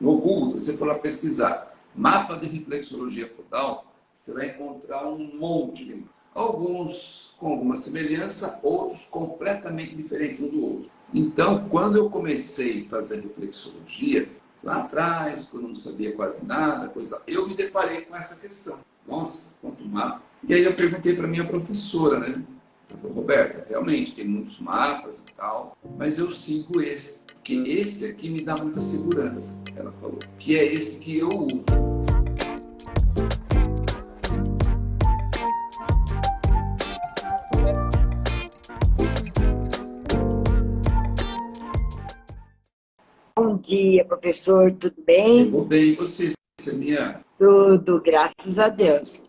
No Google, se você for lá pesquisar mapa de reflexologia podal, você vai encontrar um monte de. Alguns com alguma semelhança, outros completamente diferentes um do outro. Então, quando eu comecei a fazer reflexologia, lá atrás, quando eu não sabia quase nada, coisa, eu me deparei com essa questão. Nossa, quanto mapa. E aí eu perguntei para minha professora, né? Ela falou, Roberta, realmente tem muitos mapas e tal, mas eu sigo esse, porque este aqui me dá muita segurança. Ela falou, que é este que eu uso. Bom dia, professor, tudo bem? Eu vou bem, e você, Samia? Tudo, graças a Deus.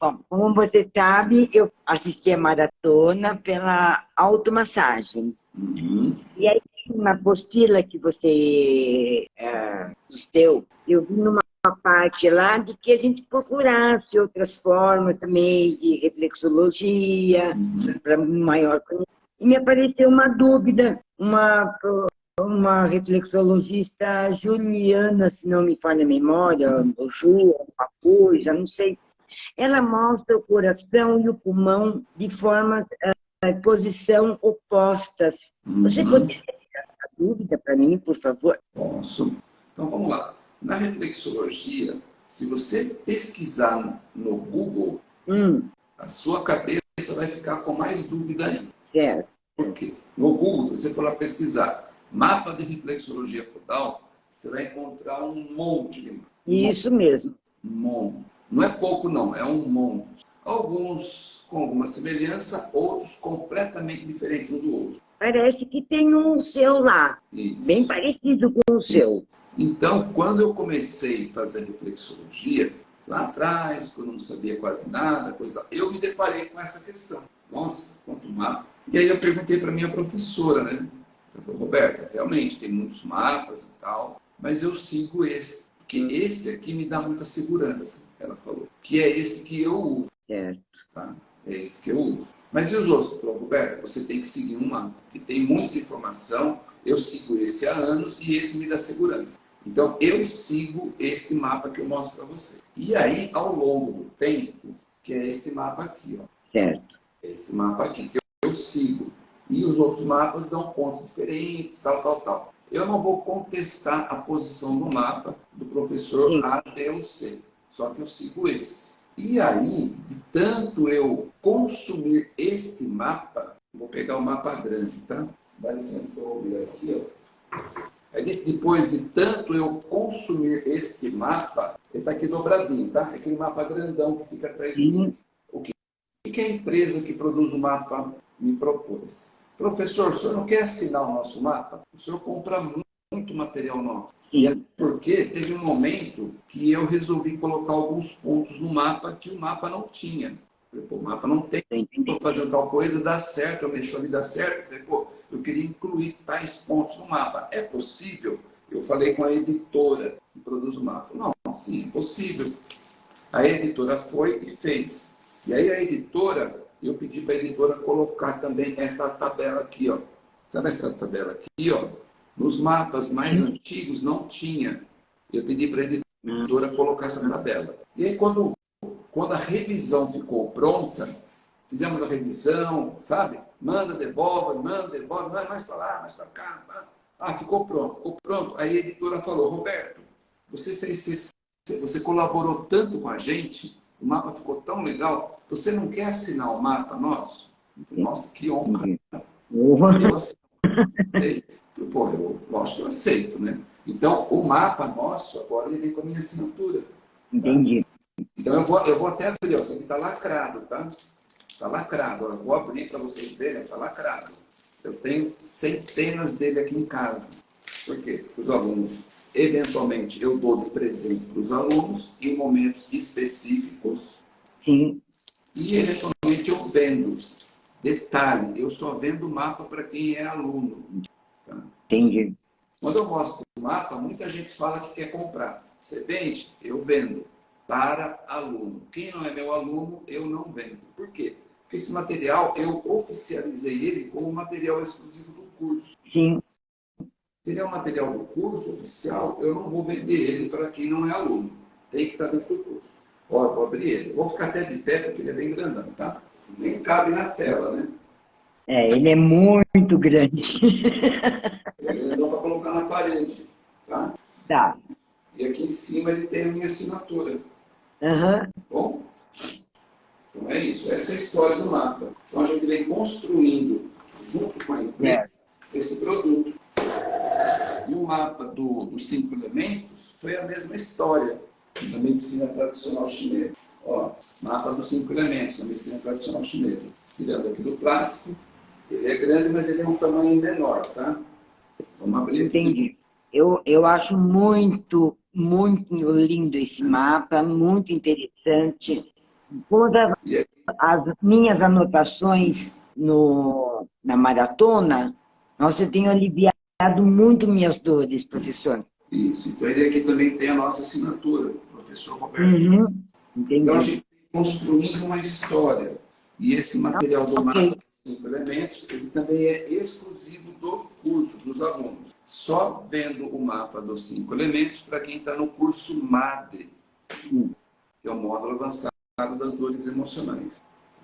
Bom, como você sabe, eu assisti a maratona pela automassagem. Uhum. E aí, na apostila que você uh, deu, eu vi numa parte lá de que a gente procurasse outras formas também de reflexologia, Uhum. para maior conhecimento. E me apareceu uma dúvida, uma, uma reflexologista juliana, se não me falha a memória, ou Ju, alguma coisa, não sei. Ela mostra o coração e o pulmão de formas, eh, posição opostas. Você Uhum. poderia tirar essa dúvida para mim, por favor? Posso. Então vamos lá. Na reflexologia, se você pesquisar no Google, Hum, a sua cabeça vai ficar com mais dúvida ainda. certo. Por quê? No Google, se você for lá pesquisar mapa de reflexologia podal, você vai encontrar um monte de mapas. Isso mesmo. Um monte. Não é pouco, não, é um monte. Alguns com alguma semelhança, outros completamente diferentes um do outro. Parece que tem um seu lá, Isso. bem parecido com o seu. Então, quando eu comecei a fazer reflexologia, lá atrás, quando eu não sabia quase nada, coisa, eu me deparei com essa questão. Nossa, quanto mapa. E aí eu perguntei para minha professora, né? Ela falou, Roberta, realmente tem muitos mapas e tal, mas eu sigo esse, porque este aqui me dá muita segurança, ela falou, que é este que eu uso, Certo. tá? É esse que eu uso. Mas e os outros? Ela falou, Roberta, você tem que seguir um mapa, que tem muita informação, eu sigo esse há anos e esse me dá segurança. Então, eu sigo esse mapa que eu mostro para você. E aí, ao longo do tempo, que é esse mapa aqui, ó. Certo. Esse mapa aqui, que eu, eu sigo. E os outros mapas dão pontos diferentes, tal, tal, tal. Eu não vou contestar a posição do mapa do professor Sim. A, B ou C. Só que eu sigo esse. E aí, de tanto eu consumir este mapa, vou pegar o mapa grande, tá? Dá licença que eu vou aqui, ó. Aí, de- depois de tanto eu consumir este mapa, ele está aqui dobradinho, tá? Aquele mapa grandão que fica atrás de mim. O que, o que a empresa que produz o mapa me propôs? Professor, o senhor não quer assinar o nosso mapa? O senhor compra mu- muito material nosso. E é Sim. porque teve um momento que eu resolvi colocar alguns pontos no mapa que o mapa não tinha. Falei, pô, o mapa não tem, estou fazendo tal coisa, dá certo, eu mexo ali, dá certo. Falei, pô, eu queria incluir tais pontos no mapa. É possível? Eu falei com a editora que produz o mapa. Não, sim, é possível. A editora foi e fez. E aí a editora, eu pedi para a editora colocar também essa tabela aqui, ó. Sabe essa tabela aqui, ó? Nos mapas mais antigos não tinha. Eu pedi para a editora colocar essa tabela. E aí quando, quando a revisão ficou pronta, fizemos a revisão, sabe? Manda, devolve, manda, devolve, manda mais para lá, mais para cá. Ah, ficou pronto, ficou pronto. Aí a editora falou, Roberto, você fez você colaborou tanto com a gente, o mapa ficou tão legal, você não quer assinar o mapa nosso? Nossa, que honra. Uhum. Eu aceito. Eu, Pô, eu, que eu aceito, né? Então, o mapa nosso, agora ele vem com a minha assinatura. Entendi. Então, eu vou, eu vou até abrir, ó, isso aqui está lacrado, tá? Está lacrado. Eu vou abrir para vocês verem, está lacrado. Eu tenho centenas dele aqui em casa. Por quê? Os alunos, eventualmente, eu dou de presente para os alunos em momentos específicos Sim. e, eventualmente, eu vendo. Detalhe, eu só vendo mapa para quem é aluno. Tá? Entendi. Quando eu mostro o mapa, muita gente fala que quer comprar. Você vende? Eu vendo. Para aluno. Quem não é meu aluno, eu não vendo. Por quê? Porque esse material, eu oficializei ele como material exclusivo do curso. Sim. Se ele é um material do curso oficial, eu não vou vender ele para quem não é aluno. Tem que estar dentro do curso. Ó, vou abrir ele. Vou ficar até de pé porque ele é bem grandão, tá? Nem cabe na tela, né? É, ele é muito grande. Ele grandão para colocar na parede, tá? Tá. E aqui em cima ele tem a minha assinatura. Uhum. Bom? Então é isso. Essa é a história do mapa. Então a gente vem construindo, junto com a empresa, é. esse produto. E o mapa do, dos cinco elementos foi a mesma história da medicina tradicional chinesa. Ó, mapa dos cinco elementos da medicina tradicional chinesa. Tirando aqui do plástico, ele é grande, mas ele é um tamanho menor, tá? Vamos abrir. Entendi. Eu, eu acho muito, muito lindo esse mapa, muito interessante. Todas as minhas anotações no, na maratona, nossa, eu tenho aliviado muito minhas dores, professor. Isso, então ele aqui também tem a nossa assinatura, professor Roberto. Uhum. Então a gente construindo uma história. E esse material do okay. mapa cinco elementos, ele também é exclusivo do curso, dos alunos. Só vendo o mapa dos cinco elementos para quem está no curso MADE, que é o módulo avançado das dores emocionais.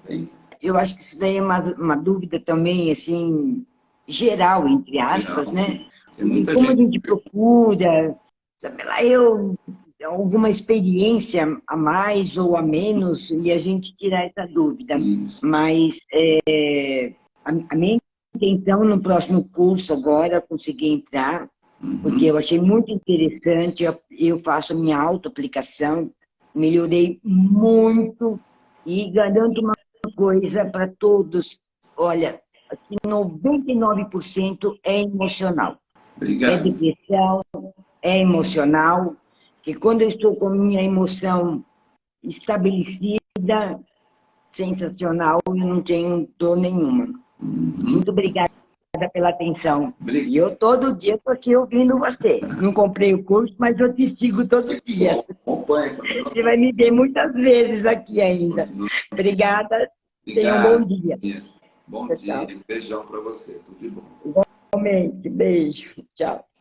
Bem? Eu acho que isso daí é uma, uma dúvida também, assim, geral, entre aspas, geral. né? e como gente... a gente procura, sabe lá, eu alguma experiência a mais ou a menos e a gente tirar essa dúvida. Isso. Mas é, a, a, minha intenção no próximo curso agora conseguir entrar, uhum. porque eu achei muito interessante, eu, eu faço a minha auto-aplicação, melhorei muito e garanto uma coisa para todos, olha, que 99% é emocional. Obrigado. É depressão, é emocional, que quando eu estou com minha emoção estabelecida, sensacional, eu não tenho dor nenhuma. Muito obrigada pela atenção. Obrigado. E eu todo dia estou aqui ouvindo você. Não comprei o curso, mas eu te sigo todo dia. Você vai me ver muitas vezes aqui ainda. Obrigada. Tenha um bom dia. Bom dia. Beijão para você. Tudo de bom. Igualmente. Beijo. Tchau.